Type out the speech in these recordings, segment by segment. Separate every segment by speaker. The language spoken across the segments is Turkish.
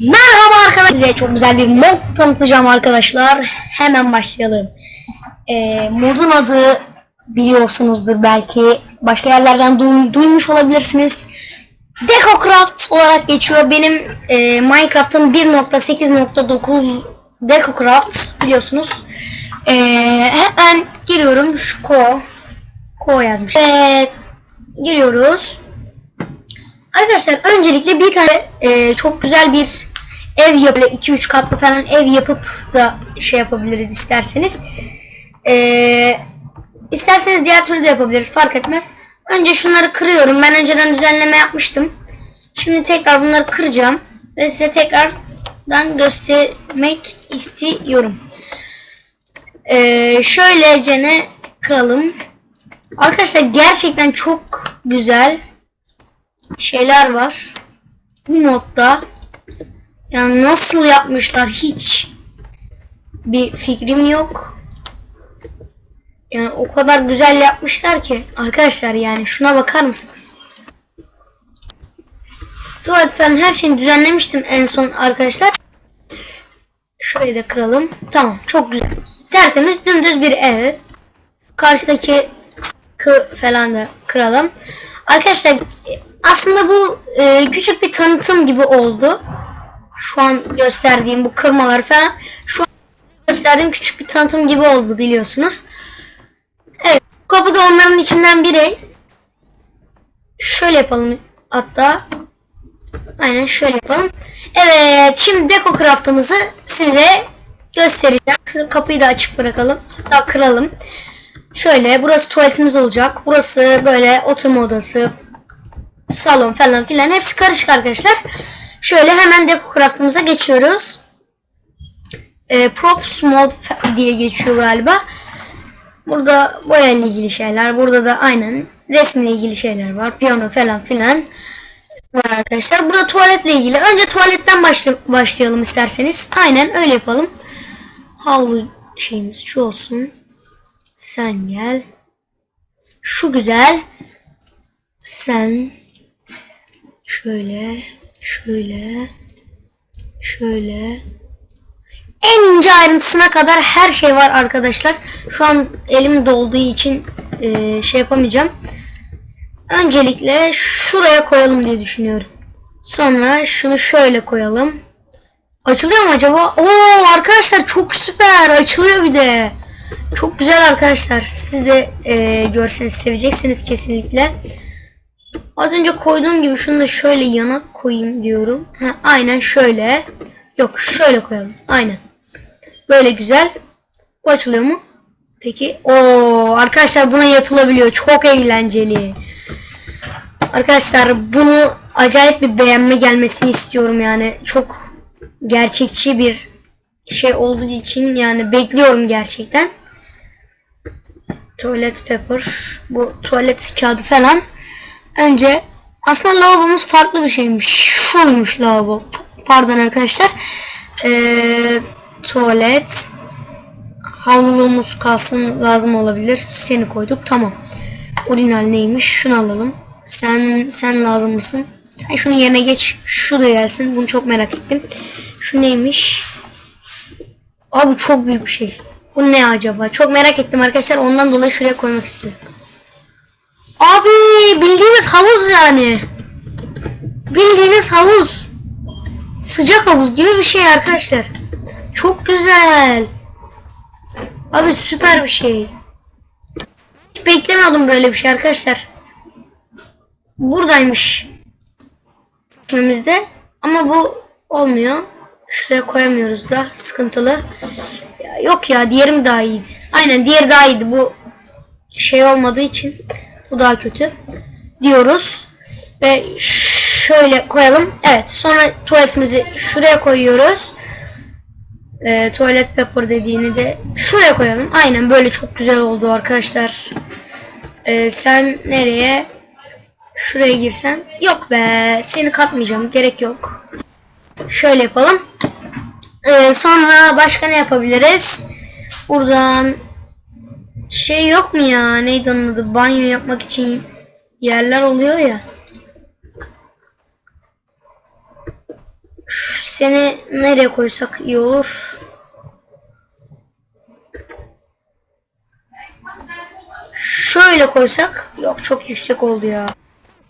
Speaker 1: Merhaba arkadaşlar. Size çok güzel bir mod tanıtacağım arkadaşlar. Hemen başlayalım. Ee, modun adı biliyorsunuzdur belki. Başka yerlerden duy- duymuş olabilirsiniz. DecoCraft olarak geçiyor. Benim e, Minecraft'ın 1.8.9 DecoCraft biliyorsunuz. Ee, hemen giriyorum. Şu ko. Ko yazmış. Evet. Giriyoruz. Arkadaşlar öncelikle bir tane e, çok güzel bir ev yapıp 2-3 katlı falan ev yapıp da şey yapabiliriz isterseniz. E, isterseniz diğer türlü de yapabiliriz fark etmez. Önce şunları kırıyorum. Ben önceden düzenleme yapmıştım. Şimdi tekrar bunları kıracağım ve size tekrardan göstermek istiyorum. E, şöylece ne kıralım. Arkadaşlar gerçekten çok güzel şeyler var. Bu modda yani nasıl yapmışlar hiç bir fikrim yok. Yani o kadar güzel yapmışlar ki arkadaşlar yani şuna bakar mısınız? Tuvalet falan her şeyi düzenlemiştim en son arkadaşlar. Şurayı da kıralım. Tamam çok güzel. Tertemiz dümdüz bir ev. Karşıdaki kı falan da kıralım. Arkadaşlar aslında bu e, küçük bir tanıtım gibi oldu. Şu an gösterdiğim bu kırmalar falan. Şu an gösterdiğim küçük bir tanıtım gibi oldu biliyorsunuz. Evet. Kapı da onların içinden biri. Şöyle yapalım hatta. Aynen şöyle yapalım. Evet. Şimdi Deco Craft'ımızı size göstereceğim. Şu kapıyı da açık bırakalım. Daha kıralım. Şöyle burası tuvaletimiz olacak. Burası böyle oturma odası, salon falan filan hepsi karışık arkadaşlar. Şöyle hemen Deco Craft'ımıza geçiyoruz. E, props mod diye geçiyor galiba. Burada boya ile ilgili şeyler. Burada da aynen resmle ilgili şeyler var. Piyano falan filan var arkadaşlar. Burada tuvaletle ilgili. Önce tuvaletten başla başlayalım isterseniz. Aynen öyle yapalım. Havlu şeyimiz şu olsun. Sen gel. Şu güzel. Sen şöyle, şöyle, şöyle. En ince ayrıntısına kadar her şey var arkadaşlar. Şu an elim dolduğu için e, şey yapamayacağım. Öncelikle şuraya koyalım diye düşünüyorum. Sonra şunu şöyle koyalım. Açılıyor mu acaba? Oo arkadaşlar çok süper. Açılıyor bir de. Çok güzel arkadaşlar. Siz de e, görseniz seveceksiniz kesinlikle. Az önce koyduğum gibi şunu da şöyle yana koyayım diyorum. Ha, aynen şöyle. Yok şöyle koyalım. Aynen. Böyle güzel. Bu açılıyor mu? Peki. o arkadaşlar buna yatılabiliyor. Çok eğlenceli. Arkadaşlar bunu acayip bir beğenme gelmesini istiyorum yani. Çok gerçekçi bir şey olduğu için yani bekliyorum gerçekten. Tuvalet paper. Bu tuvalet kağıdı falan. Önce aslında lavabomuz farklı bir şeymiş. Şuymuş lavabo. Pardon arkadaşlar. Ee, tuvalet. Havlumuz kalsın lazım olabilir. Seni koyduk. Tamam. Orijinal neymiş? Şunu alalım. Sen sen lazım mısın? Sen şunun yerine geç. Şu da gelsin. Bunu çok merak ettim. Şu neymiş? Abi çok büyük bir şey. Bu ne acaba? Çok merak ettim arkadaşlar. Ondan dolayı şuraya koymak istiyorum. Abi bildiğiniz havuz yani. Bildiğiniz havuz. Sıcak havuz gibi bir şey arkadaşlar. Çok güzel. Abi süper bir şey. Hiç beklemiyordum böyle bir şey arkadaşlar. Buradaymış. Önümüzde. Ama bu olmuyor. Şuraya koyamıyoruz da sıkıntılı. Ya yok ya diğerim daha iyiydi. Aynen diğeri daha iyiydi. Bu şey olmadığı için bu daha kötü diyoruz. Ve şöyle koyalım. Evet sonra tuvaletimizi şuraya koyuyoruz. Ee, tuvalet paper dediğini de şuraya koyalım. Aynen böyle çok güzel oldu arkadaşlar. Ee, sen nereye? Şuraya girsen. Yok be seni katmayacağım. Gerek yok. Şöyle yapalım. Ee, sonra başka ne yapabiliriz? Buradan şey yok mu ya? Neydi onun adı? Banyo yapmak için yerler oluyor ya. Şu Seni nereye koysak iyi olur? Şöyle koysak. Yok çok yüksek oldu ya.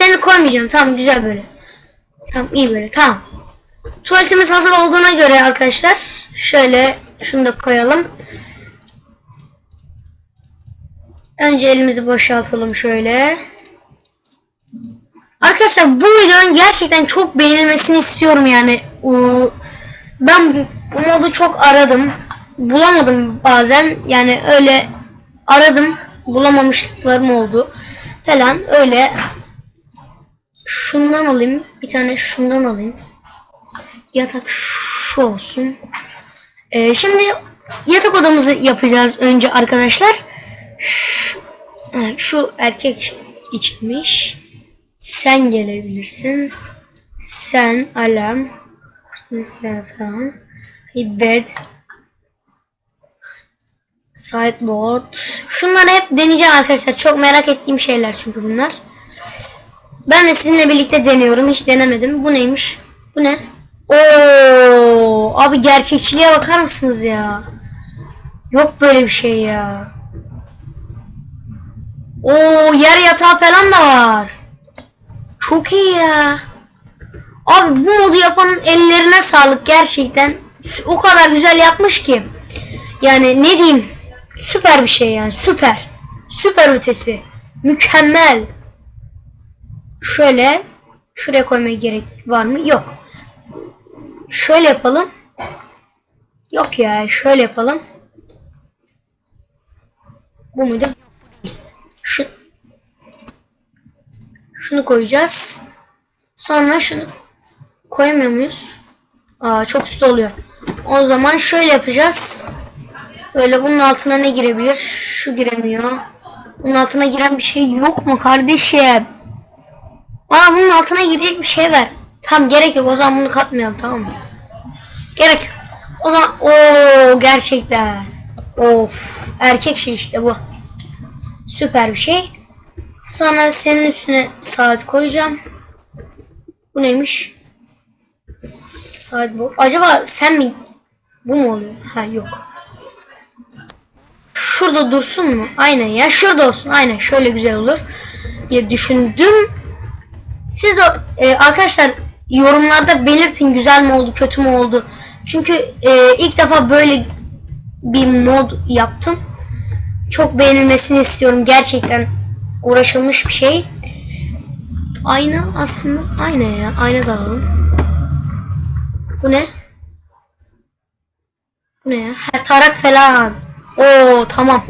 Speaker 1: Seni koymayacağım. Tamam güzel böyle. Tamam iyi böyle. Tamam. Tuvaletimiz hazır olduğuna göre arkadaşlar. Şöyle şunu da koyalım. Önce elimizi boşaltalım şöyle. Arkadaşlar bu videonun gerçekten çok beğenilmesini istiyorum yani. Ben bu modu çok aradım. Bulamadım bazen. Yani öyle aradım. Bulamamışlıklarım oldu. Falan öyle. Şundan alayım. Bir tane şundan alayım. Yatak şu olsun. Ee, şimdi yatak odamızı yapacağız önce arkadaşlar. Şu erkek içmiş. Sen gelebilirsin. Sen alarm. Mesela falan. Bed. Sideboard. Şunları hep deneyeceğim arkadaşlar. Çok merak ettiğim şeyler çünkü bunlar. Ben de sizinle birlikte deniyorum. Hiç denemedim. Bu neymiş? Bu ne? Oo, abi gerçekçiliğe bakar mısınız ya? Yok böyle bir şey ya. Oo, yer yatağı falan da var. Çok iyi ya. Abi bu modu yapanın ellerine sağlık gerçekten. O kadar güzel yapmış ki. Yani ne diyeyim? Süper bir şey yani süper. Süper ötesi. Mükemmel. Şöyle şuraya koymaya gerek var mı? Yok. Şöyle yapalım. Yok ya şöyle yapalım. Bu muydu? Şunu koyacağız. Sonra şunu koyamıyor muyuz? Aa çok üstü oluyor. O zaman şöyle yapacağız. Böyle bunun altına ne girebilir? Şu giremiyor. Bunun altına giren bir şey yok mu kardeşim? Bana bunun altına girecek bir şey ver. Tamam gerek yok o zaman bunu katmayalım tamam mı? Gerek yok. O zaman o gerçekten. Of erkek şey işte bu. Süper bir şey. Sonra senin üstüne saat koyacağım. Bu neymiş? Saat bu. Acaba sen mi? Bu mu oluyor? Ha yok. Şurada dursun mu? Aynen ya. Şurada olsun. Aynen. Şöyle güzel olur diye düşündüm. Siz de e, arkadaşlar yorumlarda belirtin güzel mi oldu, kötü mü oldu. Çünkü e, ilk defa böyle bir mod yaptım. Çok beğenilmesini istiyorum. Gerçekten uğraşılmış bir şey. Ayna aslında ayna ya. Ayna da alalım. Bu ne? Bu ne ya? Ha, tarak falan. Oo tamam.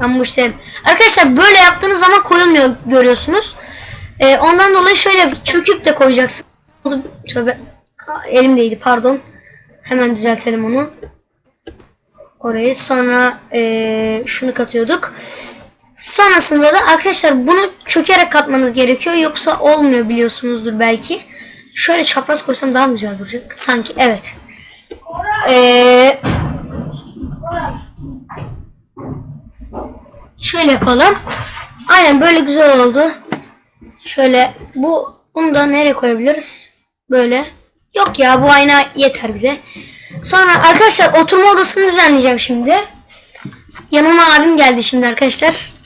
Speaker 1: Ben bu işte. Arkadaşlar böyle yaptığınız zaman koyulmuyor görüyorsunuz. Ee, ondan dolayı şöyle çöküp de koyacaksın. Tövbe. Elimdeydi pardon. Hemen düzeltelim onu. Orayı sonra ee, şunu katıyorduk. Sonrasında da arkadaşlar bunu çökerek katmanız gerekiyor. Yoksa olmuyor biliyorsunuzdur belki. Şöyle çapraz koysam daha güzel duracak? Sanki evet. Ee, şöyle yapalım. Aynen böyle güzel oldu. Şöyle bu bunu da nereye koyabiliriz? Böyle. Yok ya bu ayna yeter bize. Sonra arkadaşlar oturma odasını düzenleyeceğim şimdi. Yanıma abim geldi şimdi arkadaşlar.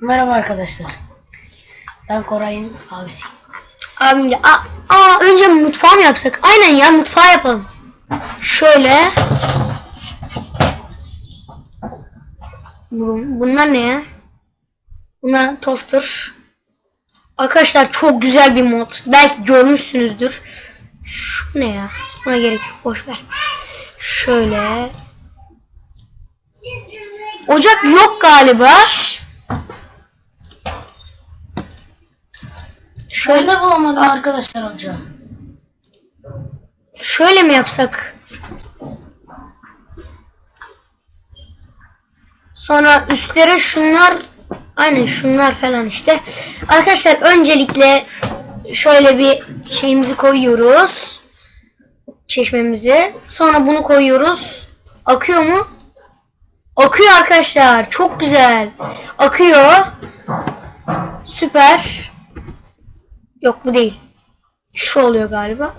Speaker 2: Merhaba arkadaşlar. Ben Koray'ın abisi.
Speaker 1: Abim de aa, aa önce mutfağı mı yapsak? Aynen ya mutfağı yapalım. Şöyle. Bu- Bunlar ne ya? Bunlar toaster. Arkadaşlar çok güzel bir mod. Belki görmüşsünüzdür. Şu ne ya? Buna gerek yok. Boş ver. Şöyle. Ocak yok galiba. Şöyle
Speaker 2: Şöyle bulamadım arkadaşlar hoca.
Speaker 1: Şöyle mi yapsak? Sonra üstlere şunlar aynen şunlar falan işte. Arkadaşlar öncelikle şöyle bir şeyimizi koyuyoruz. Çeşmemizi. Sonra bunu koyuyoruz. Akıyor mu? Akıyor arkadaşlar. Çok güzel. Akıyor. Süper. Yok bu değil. Şu oluyor galiba.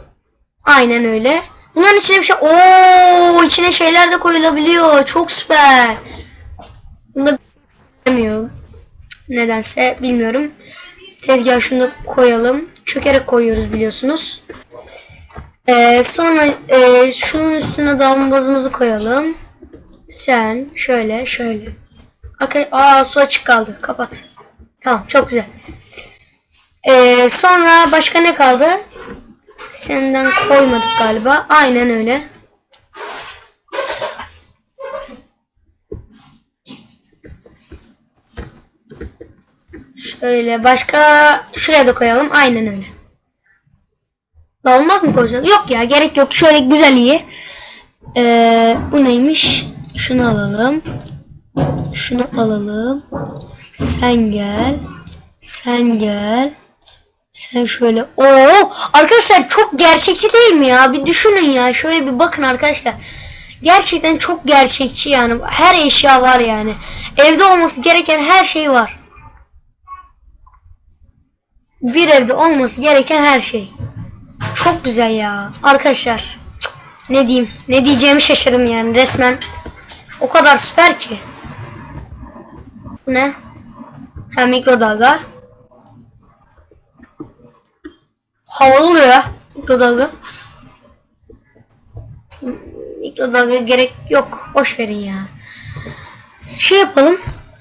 Speaker 1: Aynen öyle. Bunların içine bir şey... Oo, içine şeyler de koyulabiliyor. Çok süper. Bunda bilmiyorum. Nedense bilmiyorum. Tezgah şunu da koyalım. Çökerek koyuyoruz biliyorsunuz. Ee, sonra e, şunun üstüne davlumbazımızı koyalım. Sen şöyle şöyle. Arkadaş, aa su açık kaldı. Kapat. Tamam çok güzel. Ee, sonra başka ne kaldı? Senden koymadık galiba. Aynen öyle. Şöyle başka şuraya da koyalım. Aynen öyle. Daha olmaz mı koyacağız? Yok ya gerek yok. Şöyle güzel iyi. Ee, bu neymiş? Şunu alalım. Şunu alalım. Sen gel. Sen gel. Sen şöyle. Oo, arkadaşlar çok gerçekçi değil mi ya? Bir düşünün ya. Şöyle bir bakın arkadaşlar. Gerçekten çok gerçekçi yani. Her eşya var yani. Evde olması gereken her şey var. Bir evde olması gereken her şey. Çok güzel ya. Arkadaşlar. Ne diyeyim? Ne diyeceğimi şaşırdım yani resmen. O kadar süper ki. Bu ne? Ha mikrodalga. Havalı oluyor ya mikrodalga. Mikrodalga gerek yok. Boş verin ya. Şey yapalım.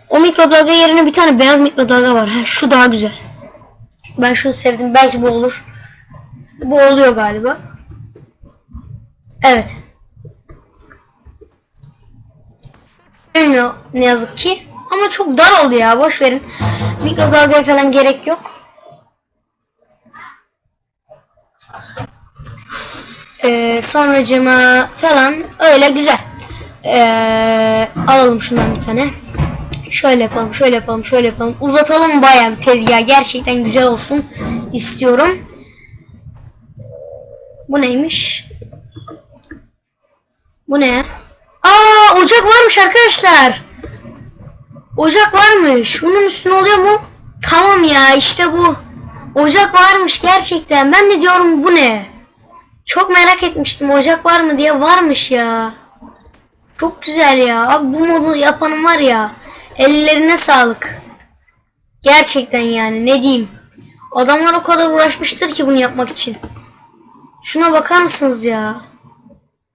Speaker 1: O mikrodalga yerine bir tane beyaz mikrodalga var. Ha, şu daha güzel. Ben şunu sevdim. Belki bu olur. Bu oluyor galiba. Evet. Bilmiyor ne yazık ki. Ama çok dar oldu ya. Boş verin. Mikrodalgaya falan gerek yok. Ee, sonracıma falan öyle güzel. Ee, alalım şundan bir tane. Şöyle yapalım, şöyle yapalım, şöyle yapalım. Uzatalım bayağı bir tezgah. Gerçekten güzel olsun istiyorum. Bu neymiş? Bu ne? Aa ocak varmış arkadaşlar. Ocak varmış. Bunun üstüne oluyor mu? Tamam ya işte bu. Ocak varmış gerçekten. Ben de diyorum bu ne? Çok merak etmiştim ocak var mı diye varmış ya. Çok güzel ya. Abi bu modu yapanın var ya. Ellerine sağlık. Gerçekten yani ne diyeyim. Adamlar o kadar uğraşmıştır ki bunu yapmak için. Şuna bakar mısınız ya?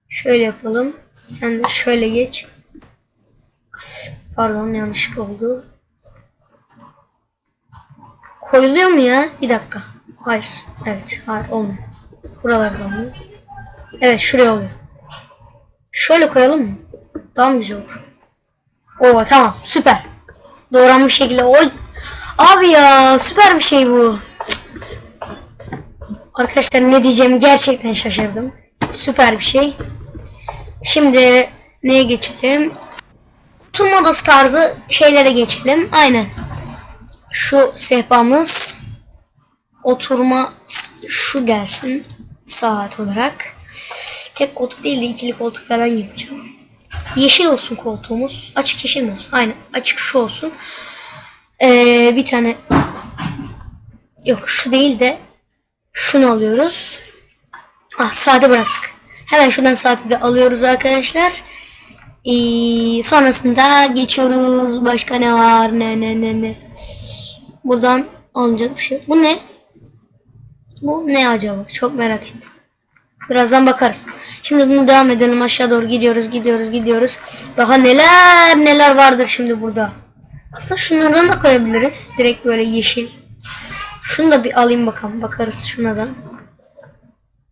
Speaker 1: Şöyle yapalım. Sen de şöyle geç. Pardon yanlışlık oldu. Koyuluyor mu ya? Bir dakika. Hayır. Evet. Hayır olmuyor. Buralarda olmuyor. Evet şuraya oluyor. Şöyle koyalım mı? Daha mı güzel olur? Oo tamam süper. Doğranmış şekilde. O Abi ya süper bir şey bu. Arkadaşlar ne diyeceğimi gerçekten şaşırdım. Süper bir şey. Şimdi neye geçelim? Oturma odası tarzı şeylere geçelim. Aynen. Şu sehpamız oturma şu gelsin saat olarak. Tek koltuk değil de ikili koltuk falan yapacağım. Yeşil olsun koltuğumuz. Açık yeşil mi olsun? Aynen. Açık şu olsun. Ee, bir tane yok şu değil de şunu alıyoruz. Ah saate bıraktık. Hemen şuradan saati de alıyoruz arkadaşlar. Ee, sonrasında geçiyoruz. Başka ne var? Ne ne ne ne. Buradan alınacak bir şey. Bu ne? Bu ne acaba? Çok merak ettim. Birazdan bakarız. Şimdi bunu devam edelim. Aşağı doğru gidiyoruz, gidiyoruz, gidiyoruz. Daha neler neler vardır şimdi burada. Aslında şunlardan da koyabiliriz. Direkt böyle yeşil. Şunu da bir alayım bakalım. Bakarız şuna da.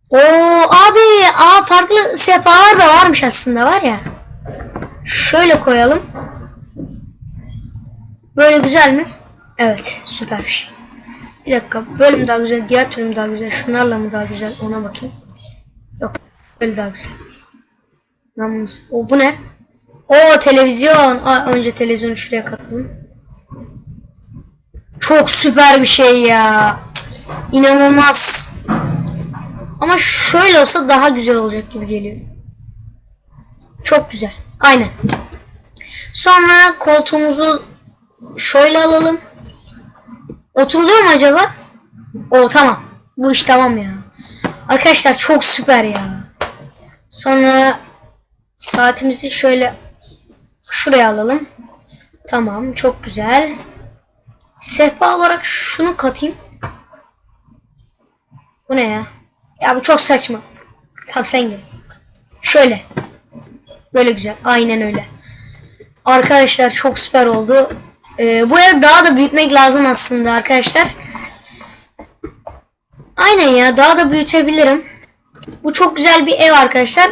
Speaker 1: Oo abi, aa farklı sehpalar da varmış aslında var ya. Şöyle koyalım. Böyle güzel mi? Evet, süper bir şey. Bir dakika, böyle mi daha güzel, diğer türlü mü daha güzel, şunlarla mı daha güzel ona bakayım. Yok, böyle daha güzel. Bunu... O bu ne? O televizyon. Aa, önce televizyonu şuraya katalım. Çok süper bir şey ya. İnanılmaz. Ama şöyle olsa daha güzel olacak gibi geliyor. Çok güzel. Aynen. Sonra koltuğumuzu şöyle alalım. Oturuluyor mu acaba? O tamam. Bu iş tamam ya. Arkadaşlar çok süper ya. Sonra saatimizi şöyle şuraya alalım. Tamam çok güzel. Sehpa olarak şunu katayım. Bu ne ya? Ya bu çok saçma. Tamam sen gel. Şöyle. Böyle güzel. Aynen öyle. Arkadaşlar çok süper oldu. Ee, bu evi daha da büyütmek lazım aslında arkadaşlar. Aynen ya daha da büyütebilirim. Bu çok güzel bir ev arkadaşlar.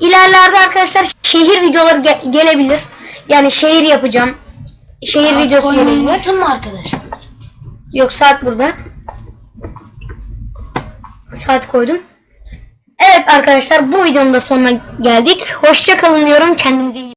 Speaker 1: İlerlerde arkadaşlar şehir videoları ge- gelebilir. Yani şehir yapacağım. Şehir
Speaker 2: Saat
Speaker 1: videosu gelebilir.
Speaker 2: mu arkadaşlar?
Speaker 1: Yok saat burada. Saat koydum. Evet arkadaşlar bu videonun da sonuna geldik. Hoşça kalın diyorum. Kendinize iyi